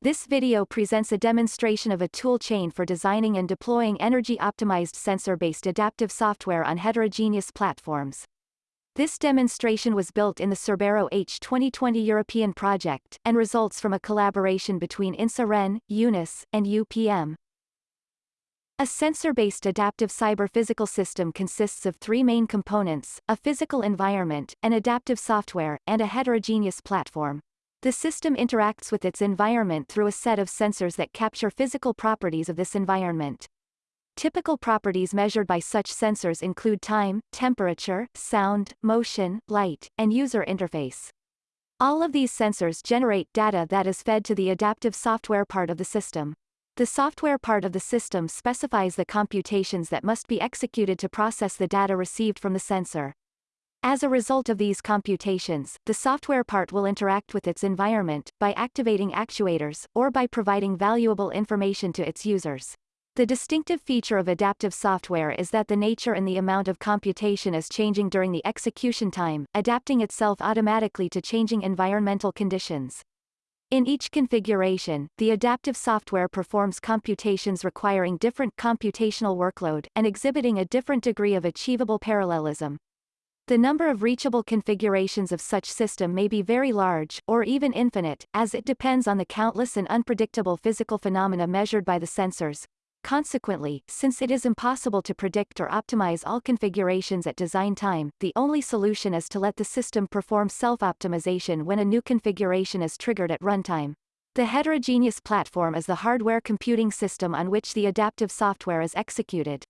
This video presents a demonstration of a tool chain for designing and deploying energy-optimized sensor-based adaptive software on heterogeneous platforms. This demonstration was built in the Cerbero H 2020 European project, and results from a collaboration between INSA-Rennes, UNISS, and UPM. A sensor-based adaptive cyber-physical system consists of three main components, a physical environment, an adaptive software, and a heterogeneous platform. The system interacts with its environment through a set of sensors that capture physical properties of this environment. Typical properties measured by such sensors include time, temperature, sound, motion, light, and user interface. All of these sensors generate data that is fed to the adaptive software part of the system. The software part of the system specifies the computations that must be executed to process the data received from the sensor. As a result of these computations, the software part will interact with its environment, by activating actuators, or by providing valuable information to its users. The distinctive feature of adaptive software is that the nature and the amount of computation is changing during the execution time, adapting itself automatically to changing environmental conditions. In each configuration, the adaptive software performs computations requiring different computational workload, and exhibiting a different degree of achievable parallelism. The number of reachable configurations of such system may be very large, or even infinite, as it depends on the countless and unpredictable physical phenomena measured by the sensors. Consequently, since it is impossible to predict or optimize all configurations at design time, the only solution is to let the system perform self-optimization when a new configuration is triggered at runtime. The heterogeneous platform is the hardware computing system on which the adaptive software is executed.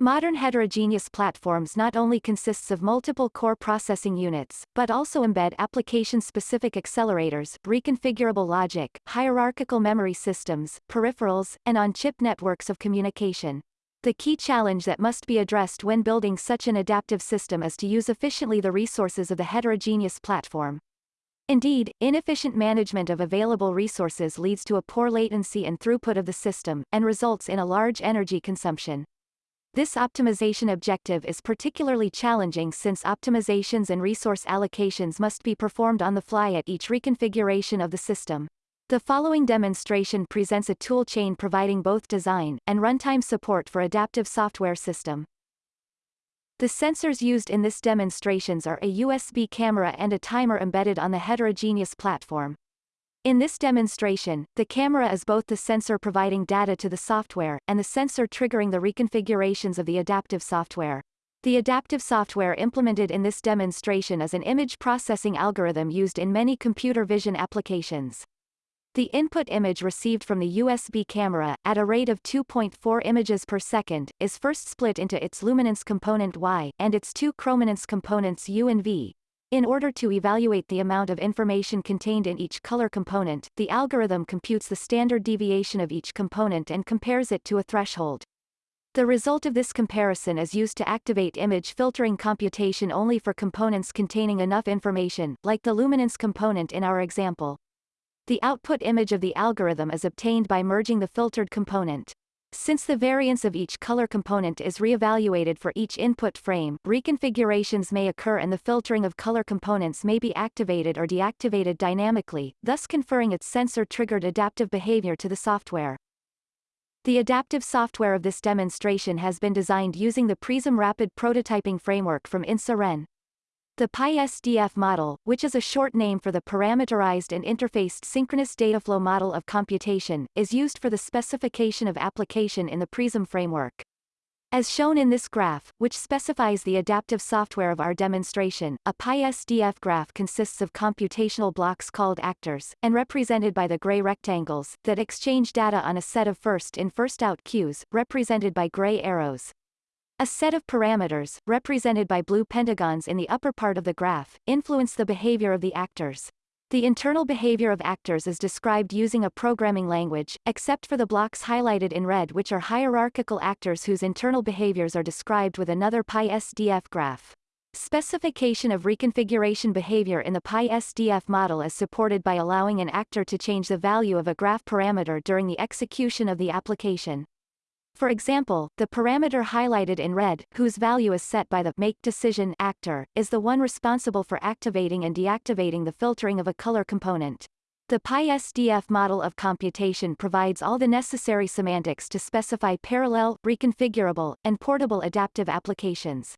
Modern heterogeneous platforms not only consists of multiple core processing units, but also embed application-specific accelerators, reconfigurable logic, hierarchical memory systems, peripherals, and on-chip networks of communication. The key challenge that must be addressed when building such an adaptive system is to use efficiently the resources of the heterogeneous platform. Indeed, inefficient management of available resources leads to a poor latency and throughput of the system, and results in a large energy consumption. This optimization objective is particularly challenging since optimizations and resource allocations must be performed on the fly at each reconfiguration of the system. The following demonstration presents a tool chain providing both design and runtime support for adaptive software system. The sensors used in this demonstrations are a USB camera and a timer embedded on the heterogeneous platform. In this demonstration, the camera is both the sensor providing data to the software, and the sensor triggering the reconfigurations of the adaptive software. The adaptive software implemented in this demonstration is an image processing algorithm used in many computer vision applications. The input image received from the USB camera, at a rate of 2.4 images per second, is first split into its luminance component Y, and its two chrominance components U and V, in order to evaluate the amount of information contained in each color component, the algorithm computes the standard deviation of each component and compares it to a threshold. The result of this comparison is used to activate image filtering computation only for components containing enough information, like the luminance component in our example. The output image of the algorithm is obtained by merging the filtered component. Since the variance of each color component is reevaluated for each input frame, reconfigurations may occur and the filtering of color components may be activated or deactivated dynamically, thus conferring its sensor-triggered adaptive behavior to the software. The adaptive software of this demonstration has been designed using the PREESM Rapid Prototyping Framework from INSA-Rennes. The PiSDF model, which is a short name for the Parameterized and Interfaced Synchronous Dataflow Model of Computation, is used for the specification of application in the PREESM framework. As shown in this graph, which specifies the adaptive software of our demonstration, a PiSDF graph consists of computational blocks called actors, and represented by the gray rectangles, that exchange data on a set of first-in first-out queues, represented by gray arrows. A set of parameters, represented by blue pentagons in the upper part of the graph, influence the behavior of the actors. The internal behavior of actors is described using a programming language, except for the blocks highlighted in red which are hierarchical actors whose internal behaviors are described with another PiSDF graph. Specification of reconfiguration behavior in the PiSDF model is supported by allowing an actor to change the value of a graph parameter during the execution of the application. For example, the parameter highlighted in red, whose value is set by the make decision actor, is the one responsible for activating and deactivating the filtering of a color component. The PiSDF model of computation provides all the necessary semantics to specify parallel, reconfigurable, and portable adaptive applications.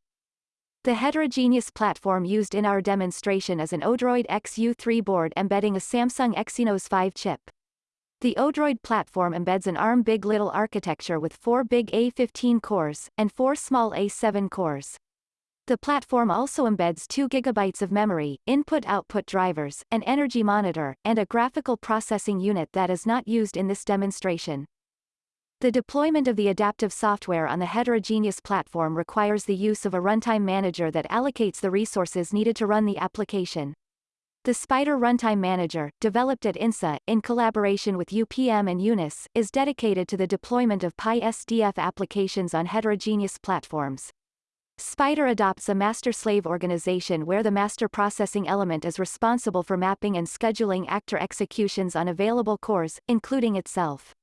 The heterogeneous platform used in our demonstration is an Odroid XU3 board embedding a Samsung Exynos 5 chip. The Odroid platform embeds an ARM big.LITTLE architecture with four big A15 cores, and four small A7 cores. The platform also embeds 2 GB of memory, input-output drivers, an energy monitor, and a graphical processing unit that is not used in this demonstration. The deployment of the adaptive software on the heterogeneous platform requires the use of a runtime manager that allocates the resources needed to run the application. The Spider Runtime Manager, developed at INSA, in collaboration with UPM and UNISS, is dedicated to the deployment of PiSDF applications on heterogeneous platforms. Spider adopts a master-slave organization where the master processing element is responsible for mapping and scheduling actor executions on available cores, including itself.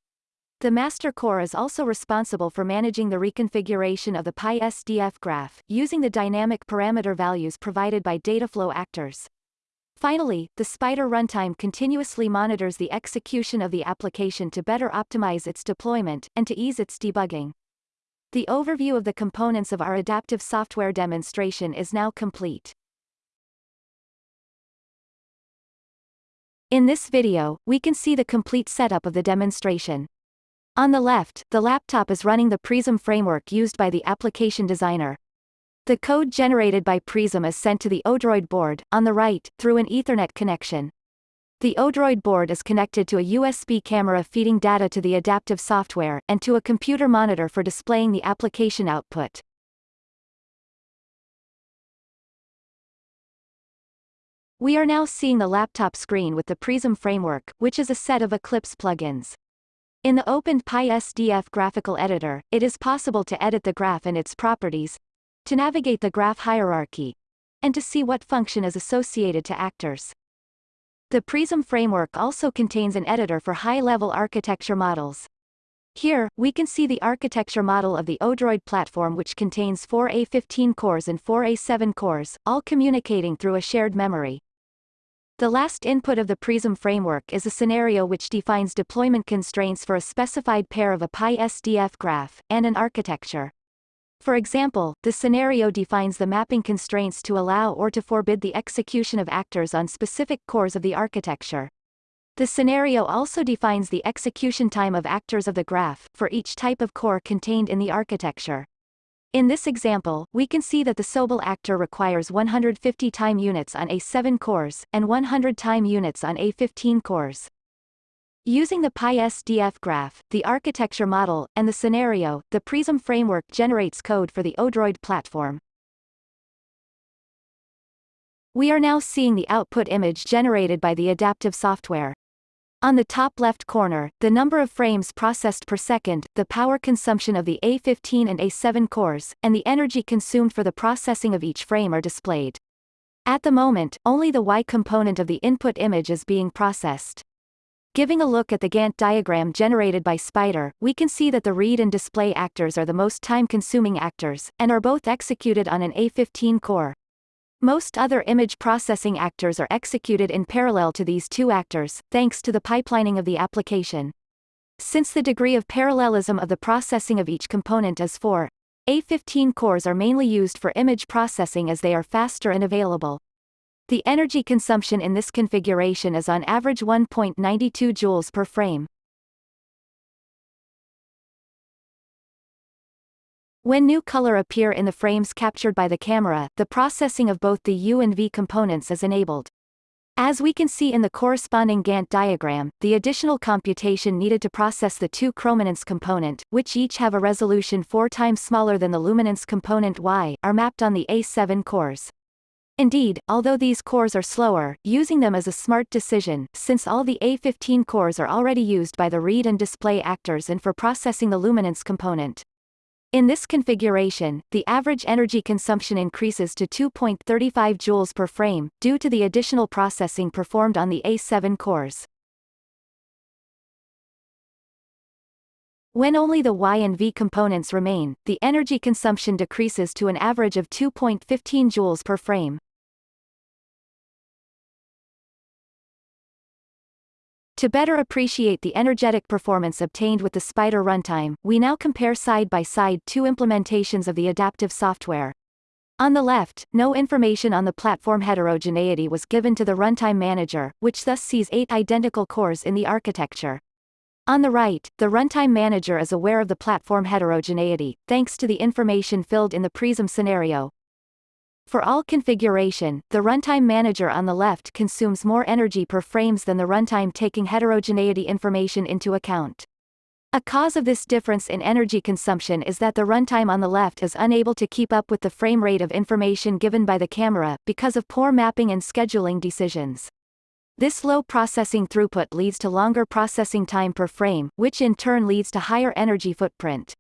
The master core is also responsible for managing the reconfiguration of the PiSDF graph, using the dynamic parameter values provided by dataflow actors. Finally, the Spider runtime continuously monitors the execution of the application to better optimize its deployment, and to ease its debugging. The overview of the components of our adaptive software demonstration is now complete. In this video, we can see the complete setup of the demonstration. On the left, the laptop is running the PREESM framework used by the application designer. The code generated by PREESM is sent to the Odroid board, on the right, through an Ethernet connection. The Odroid board is connected to a USB camera feeding data to the adaptive software, and to a computer monitor for displaying the application output. We are now seeing the laptop screen with the PREESM framework, which is a set of Eclipse plugins. In the opened PiSDF graphical editor, it is possible to edit the graph and its properties, to navigate the graph hierarchy, and to see what function is associated to actors. The PREESM framework also contains an editor for high-level architecture models. Here, we can see the architecture model of the Odroid platform which contains 4 A15 cores and 4 A7 cores, all communicating through a shared memory. The last input of the PREESM framework is a scenario which defines deployment constraints for a specified pair of a PiSDF graph, and an architecture. For example, the scenario defines the mapping constraints to allow or to forbid the execution of actors on specific cores of the architecture. The scenario also defines the execution time of actors of the graph, for each type of core contained in the architecture. In this example, we can see that the Sobel actor requires 150 time units on A7 cores, and 100 time units on A15 cores. Using the PiSDF graph, the architecture model, and the scenario, the PREESM framework generates code for the Odroid platform. We are now seeing the output image generated by the adaptive software. On the top left corner, the number of frames processed per second, the power consumption of the A15 and A7 cores, and the energy consumed for the processing of each frame are displayed. At the moment, only the Y component of the input image is being processed. Giving a look at the Gantt diagram generated by Spider, we can see that the read and display actors are the most time-consuming actors, and are both executed on an A15 core. Most other image processing actors are executed in parallel to these two actors, thanks to the pipelining of the application. Since the degree of parallelism of the processing of each component is 4, A15 cores are mainly used for image processing as they are faster and available. The energy consumption in this configuration is on average 1.92 joules per frame. When new color appear in the frames captured by the camera, the processing of both the U and V components is enabled. As we can see in the corresponding Gantt diagram, the additional computation needed to process the two chrominance component, which each have a resolution four times smaller than the luminance component Y, are mapped on the A7 cores. Indeed, although these cores are slower, using them is a smart decision, since all the A15 cores are already used by the read and display actors and for processing the luminance component. In this configuration, the average energy consumption increases to 2.35 joules per frame, due to the additional processing performed on the A7 cores. When only the Y and V components remain, the energy consumption decreases to an average of 2.15 joules per frame. To better appreciate the energetic performance obtained with the Spider runtime, we now compare side by side two implementations of the adaptive software. On the left, no information on the platform heterogeneity was given to the runtime manager, which thus sees eight identical cores in the architecture. On the right, the runtime manager is aware of the platform heterogeneity, thanks to the information filled in the PREESM scenario. For all configuration, the runtime manager on the left consumes more energy per frames than the runtime taking heterogeneity information into account. A cause of this difference in energy consumption is that the runtime on the left is unable to keep up with the frame rate of information given by the camera, because of poor mapping and scheduling decisions. This low processing throughput leads to longer processing time per frame, which in turn leads to higher energy footprint.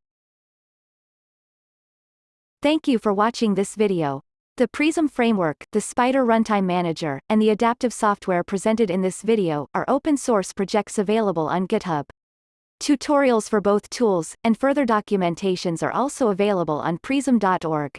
Thank you for watching this video. The PREESM framework, the Spider Runtime Manager, and the adaptive software presented in this video are open source projects available on GitHub. Tutorials for both tools, and further documentations are also available on preesm.org.